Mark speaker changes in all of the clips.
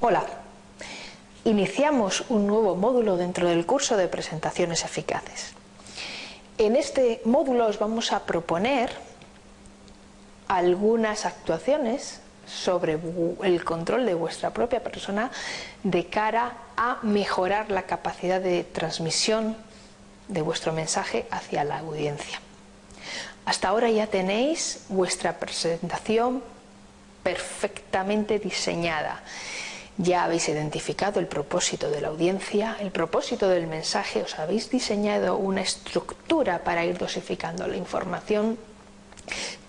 Speaker 1: Hola, iniciamos un nuevo módulo dentro del curso de presentaciones eficaces. En este módulo os vamos a proponer algunas actuaciones sobre el control de vuestra propia persona de cara a mejorar la capacidad de transmisión de vuestro mensaje hacia la audiencia. Hasta ahora ya tenéis vuestra presentación perfectamente diseñada. Ya habéis identificado el propósito de la audiencia, el propósito del mensaje, os habéis diseñado una estructura para ir dosificando la información,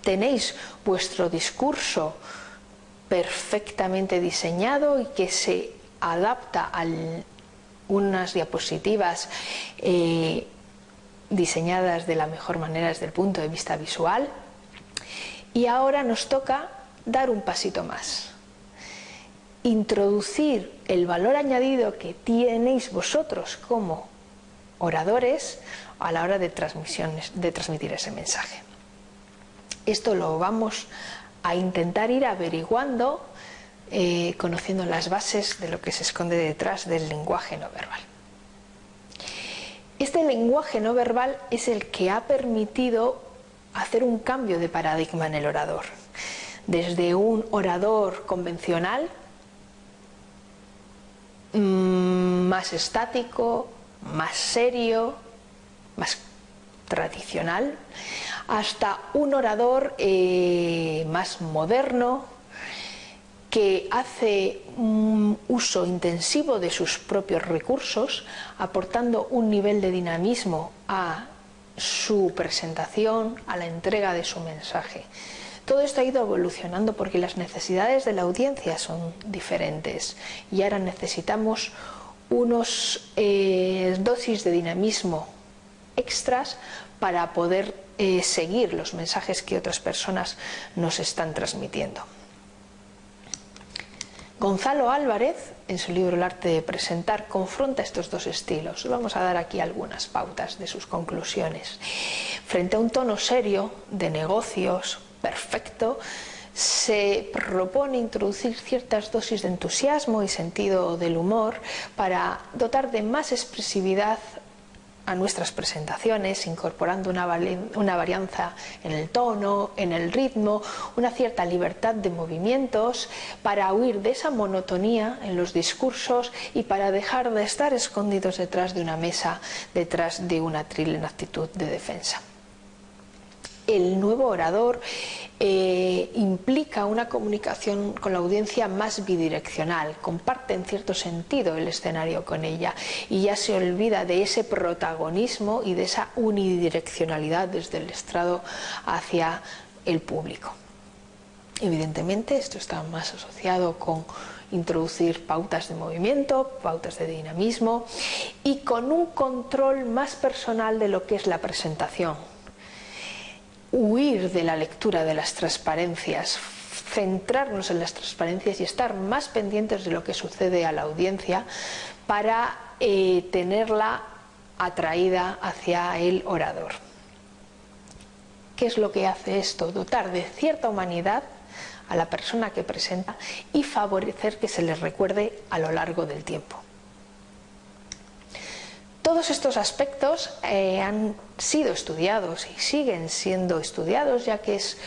Speaker 1: tenéis vuestro discurso perfectamente diseñado y que se adapta a unas diapositivas eh, diseñadas de la mejor manera desde el punto de vista visual. Y ahora nos toca dar un pasito más. Introducir el valor añadido que tenéis vosotros como oradores a la hora de, de transmitir ese mensaje. Esto lo vamos a intentar ir averiguando, eh, conociendo las bases de lo que se esconde detrás del lenguaje no verbal. Este lenguaje no verbal es el que ha permitido hacer un cambio de paradigma en el orador. Desde un orador convencional, más estático, más serio, más tradicional, hasta un orador eh, más moderno que hace un uso intensivo de sus propios recursos, aportando un nivel de dinamismo a su presentación, a la entrega de su mensaje. Todo esto ha ido evolucionando porque las necesidades de la audiencia son diferentes y ahora necesitamos unos eh, dosis de dinamismo extras para poder eh, seguir los mensajes que otras personas nos están transmitiendo. Gonzalo Álvarez, en su libro El arte de presentar, confronta estos dos estilos. Vamos a dar aquí algunas pautas de sus conclusiones. Frente a un tono serio, de negocios, perfecto, se propone introducir ciertas dosis de entusiasmo y sentido del humor para dotar de más expresividad a nuestras presentaciones, incorporando una, varianza en el tono, en el ritmo, una cierta libertad de movimientos para huir de esa monotonía en los discursos y para dejar de estar escondidos detrás de una mesa, detrás de una tril en actitud de defensa el nuevo orador eh, implica una comunicación con la audiencia más bidireccional, comparte en cierto sentido el escenario con ella y ya se olvida de ese protagonismo y de esa unidireccionalidad desde el estrado hacia el público. Evidentemente esto está más asociado con introducir pautas de movimiento, pautas de dinamismo y con un control más personal de lo que es la presentación, huir de la lectura de las transparencias, centrarnos en las transparencias y estar más pendientes de lo que sucede a la audiencia para eh, tenerla atraída hacia el orador. ¿Qué es lo que hace esto? Dotar de cierta humanidad a la persona que presenta y favorecer que se les recuerde a lo largo del tiempo. Todos estos aspectos eh, han sido estudiados y siguen siendo estudiados ya que es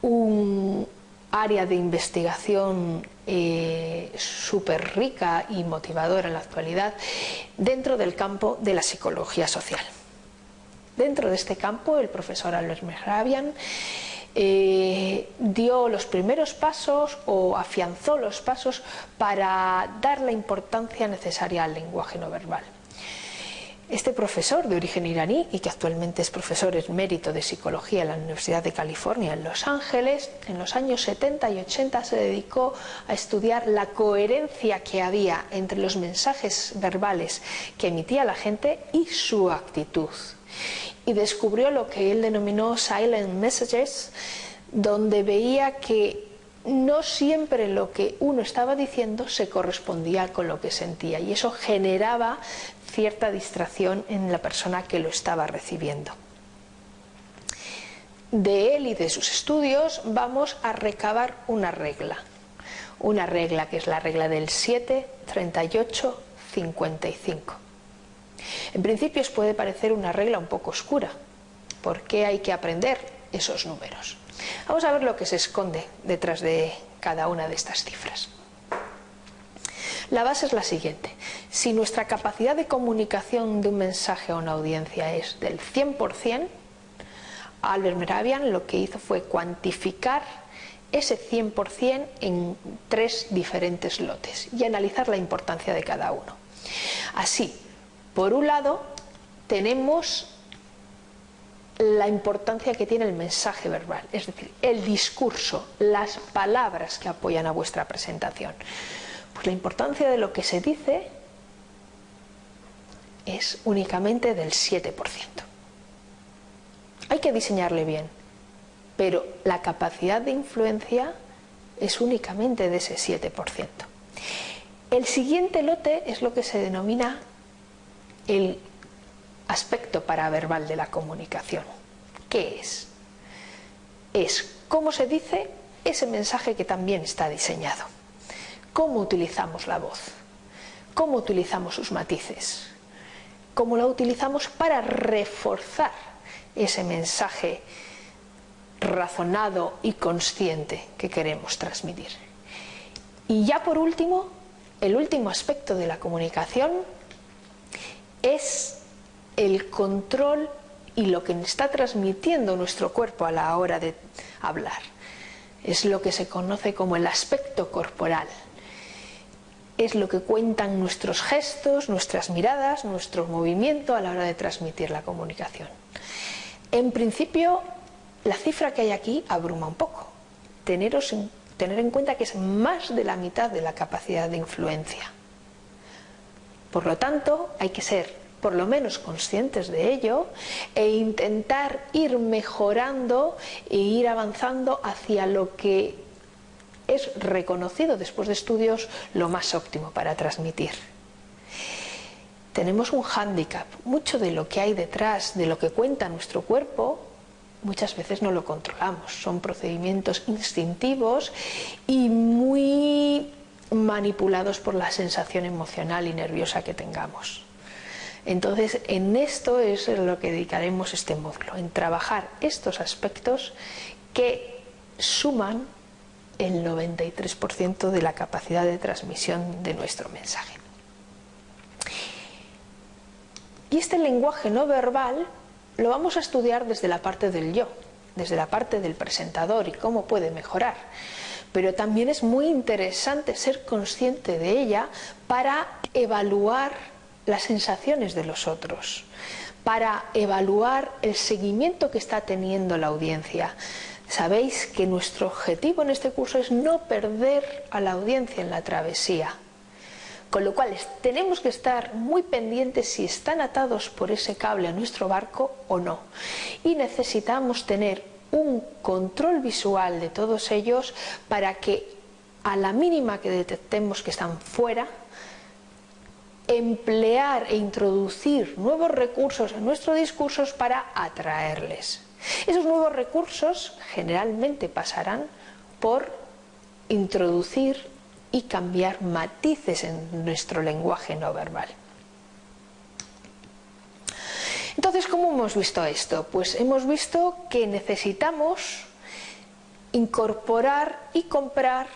Speaker 1: un área de investigación eh, súper rica y motivadora en la actualidad dentro del campo de la psicología social. Dentro de este campo el profesor Albert Mehrabian eh, dio los primeros pasos o afianzó los pasos para dar la importancia necesaria al lenguaje no verbal. Este profesor de origen iraní y que actualmente es profesor en mérito de psicología en la Universidad de California en Los Ángeles, en los años 70 y 80 se dedicó a estudiar la coherencia que había entre los mensajes verbales que emitía la gente y su actitud. Y descubrió lo que él denominó silent messages, donde veía que no siempre lo que uno estaba diciendo se correspondía con lo que sentía y eso generaba cierta distracción en la persona que lo estaba recibiendo. De él y de sus estudios vamos a recabar una regla, una regla que es la regla del 7, 38, 55. En principio os puede parecer una regla un poco oscura. ¿Por qué hay que aprender esos números? Vamos a ver lo que se esconde detrás de cada una de estas cifras. La base es la siguiente. Si nuestra capacidad de comunicación de un mensaje a una audiencia es del 100%, Albert Meravian lo que hizo fue cuantificar ese 100% en tres diferentes lotes y analizar la importancia de cada uno. Así, por un lado, tenemos la importancia que tiene el mensaje verbal, es decir, el discurso, las palabras que apoyan a vuestra presentación. Pues la importancia de lo que se dice es únicamente del 7%. Hay que diseñarle bien, pero la capacidad de influencia es únicamente de ese 7%. El siguiente lote es lo que se denomina el aspecto paraverbal de la comunicación. ¿Qué es? Es cómo se dice ese mensaje que también está diseñado. Cómo utilizamos la voz, cómo utilizamos sus matices, cómo la utilizamos para reforzar ese mensaje razonado y consciente que queremos transmitir. Y ya por último, el último aspecto de la comunicación es el control y lo que está transmitiendo nuestro cuerpo a la hora de hablar. Es lo que se conoce como el aspecto corporal. Es lo que cuentan nuestros gestos, nuestras miradas, nuestro movimiento a la hora de transmitir la comunicación. En principio, la cifra que hay aquí abruma un poco. Teneros en, tener en cuenta que es más de la mitad de la capacidad de influencia. Por lo tanto, hay que ser por lo menos conscientes de ello e intentar ir mejorando e ir avanzando hacia lo que es reconocido después de estudios lo más óptimo para transmitir. Tenemos un hándicap, mucho de lo que hay detrás, de lo que cuenta nuestro cuerpo, muchas veces no lo controlamos, son procedimientos instintivos y muy manipulados por la sensación emocional y nerviosa que tengamos. Entonces, en esto es lo que dedicaremos este módulo, en trabajar estos aspectos que suman el 93% de la capacidad de transmisión de nuestro mensaje. Y este lenguaje no verbal lo vamos a estudiar desde la parte del yo, desde la parte del presentador y cómo puede mejorar. Pero también es muy interesante ser consciente de ella para evaluar las sensaciones de los otros, para evaluar el seguimiento que está teniendo la audiencia. Sabéis que nuestro objetivo en este curso es no perder a la audiencia en la travesía. Con lo cual tenemos que estar muy pendientes si están atados por ese cable a nuestro barco o no. Y necesitamos tener un control visual de todos ellos para que a la mínima que detectemos que están fuera, emplear e introducir nuevos recursos en nuestros discursos para atraerles. Esos nuevos recursos generalmente pasarán por introducir y cambiar matices en nuestro lenguaje no verbal. Entonces, ¿cómo hemos visto esto? Pues hemos visto que necesitamos incorporar y comprar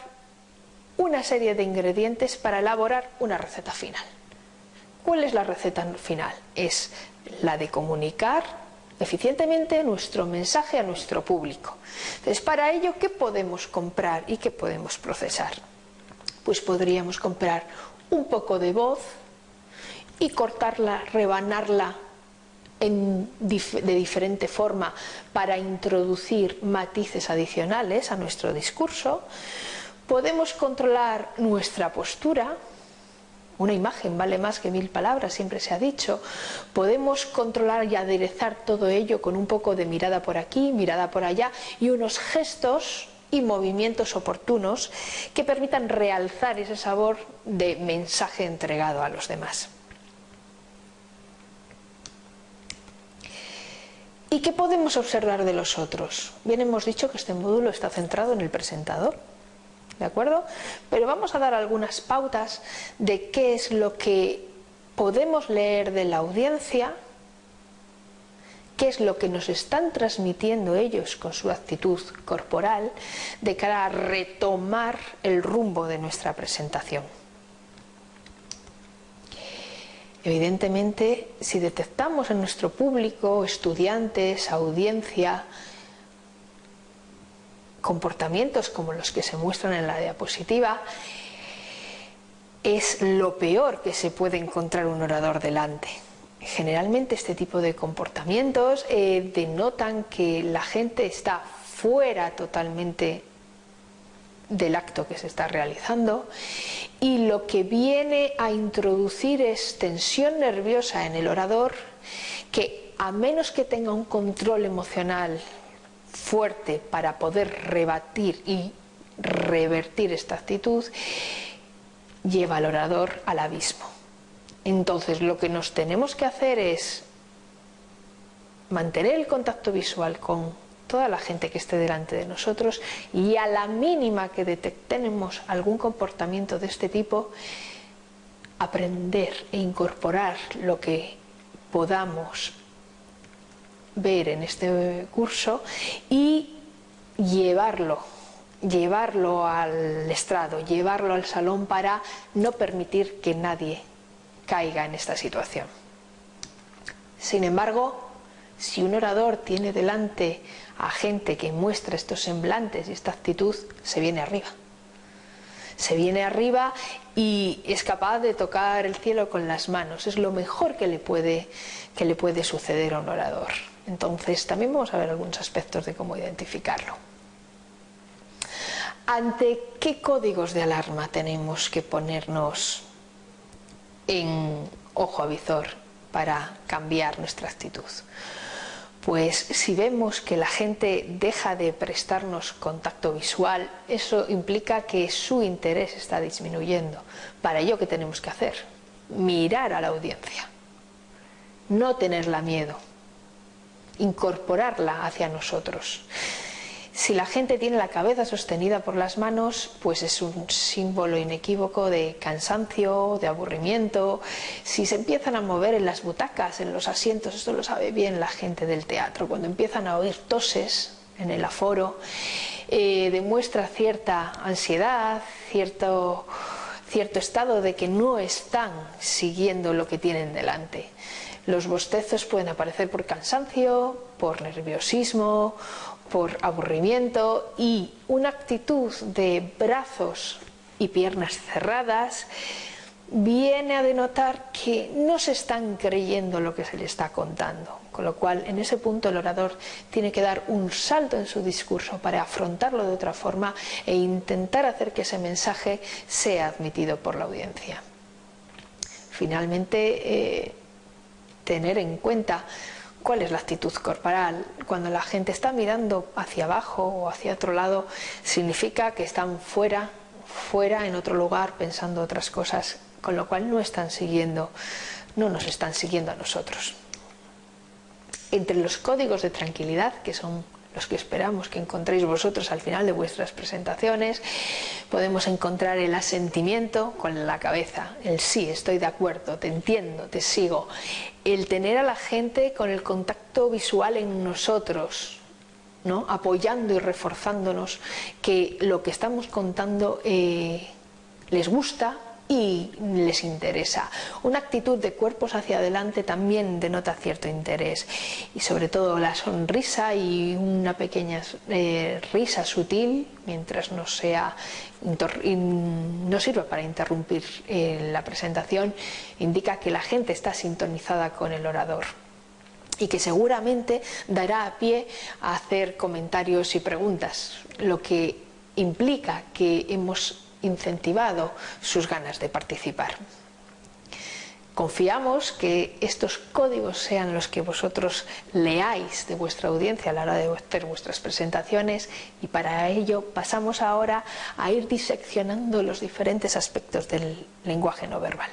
Speaker 1: una serie de ingredientes para elaborar una receta final. ¿Cuál es la receta final? Es la de comunicar eficientemente nuestro mensaje a nuestro público. Entonces, para ello, ¿qué podemos comprar y qué podemos procesar? Pues podríamos comprar un poco de voz y cortarla, rebanarla de diferente forma para introducir matices adicionales a nuestro discurso. Podemos controlar nuestra postura, una imagen vale más que mil palabras, siempre se ha dicho. Podemos controlar y aderezar todo ello con un poco de mirada por aquí, mirada por allá y unos gestos y movimientos oportunos que permitan realzar ese sabor de mensaje entregado a los demás. ¿Y qué podemos observar de los otros? Bien hemos dicho que este módulo está centrado en el presentador, ¿de acuerdo? Pero vamos a dar algunas pautas de qué es lo que podemos leer de la audiencia, qué es lo que nos están transmitiendo ellos con su actitud corporal de cara a retomar el rumbo de nuestra presentación. Evidentemente, si detectamos en nuestro público, estudiantes, audiencia, comportamientos como los que se muestran en la diapositiva, es lo peor que se puede encontrar un orador delante. Generalmente este tipo de comportamientos eh, denotan que la gente está fuera totalmente del acto que se está realizando y lo que viene a introducir es tensión nerviosa en el orador que a menos que tenga un control emocional fuerte para poder rebatir y revertir esta actitud, lleva al orador al abismo. Entonces lo que nos tenemos que hacer es mantener el contacto visual con toda la gente que esté delante de nosotros y a la mínima que detectemos algún comportamiento de este tipo, aprender e incorporar lo que podamos ver en este curso y llevarlo llevarlo al estrado, llevarlo al salón para no permitir que nadie caiga en esta situación. Sin embargo, si un orador tiene delante a gente que muestra estos semblantes y esta actitud, se viene arriba. Se viene arriba y es capaz de tocar el cielo con las manos. Es lo mejor que le puede, que le puede suceder a un orador. Entonces también vamos a ver algunos aspectos de cómo identificarlo. ¿Ante qué códigos de alarma tenemos que ponernos en ojo a visor para cambiar nuestra actitud? Pues si vemos que la gente deja de prestarnos contacto visual, eso implica que su interés está disminuyendo. Para ello, ¿qué tenemos que hacer? Mirar a la audiencia, no tenerla miedo, incorporarla hacia nosotros. Si la gente tiene la cabeza sostenida por las manos, pues es un símbolo inequívoco de cansancio, de aburrimiento. Si se empiezan a mover en las butacas, en los asientos, esto lo sabe bien la gente del teatro, cuando empiezan a oír toses en el aforo, eh, demuestra cierta ansiedad, cierto, cierto estado de que no están siguiendo lo que tienen delante. Los bostezos pueden aparecer por cansancio, por nerviosismo, por aburrimiento y una actitud de brazos y piernas cerradas viene a denotar que no se están creyendo lo que se le está contando. Con lo cual, en ese punto el orador tiene que dar un salto en su discurso para afrontarlo de otra forma e intentar hacer que ese mensaje sea admitido por la audiencia. Finalmente, eh, tener en cuenta cuál es la actitud corporal. Cuando la gente está mirando hacia abajo o hacia otro lado, significa que están fuera, fuera en otro lugar pensando otras cosas, con lo cual no están siguiendo, no nos están siguiendo a nosotros. Entre los códigos de tranquilidad, que son los que esperamos que encontréis vosotros al final de vuestras presentaciones. Podemos encontrar el asentimiento con la cabeza, el sí, estoy de acuerdo, te entiendo, te sigo. El tener a la gente con el contacto visual en nosotros, ¿no? apoyando y reforzándonos que lo que estamos contando eh, les gusta, y les interesa. Una actitud de cuerpos hacia adelante también denota cierto interés y sobre todo la sonrisa y una pequeña eh, risa sutil mientras no sea no sirva para interrumpir eh, la presentación indica que la gente está sintonizada con el orador y que seguramente dará a pie a hacer comentarios y preguntas, lo que implica que hemos incentivado sus ganas de participar. Confiamos que estos códigos sean los que vosotros leáis de vuestra audiencia a la hora de hacer vuestras presentaciones y para ello pasamos ahora a ir diseccionando los diferentes aspectos del lenguaje no verbal.